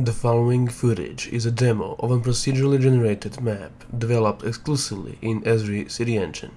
The following footage is a demo of a procedurally generated map developed exclusively in Esri City Engine.